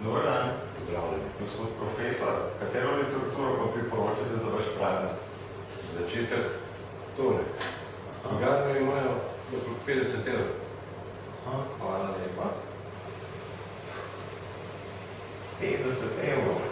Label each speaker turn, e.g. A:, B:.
A: Dobar dan.
B: Pozdravljeni.
A: Gospod profesor, katero literaturo pa priporočate za vaš predmet?
B: Začetek tole. Organe imajo okrog 50 evrov.
A: Hvala lepa. 50 evrov.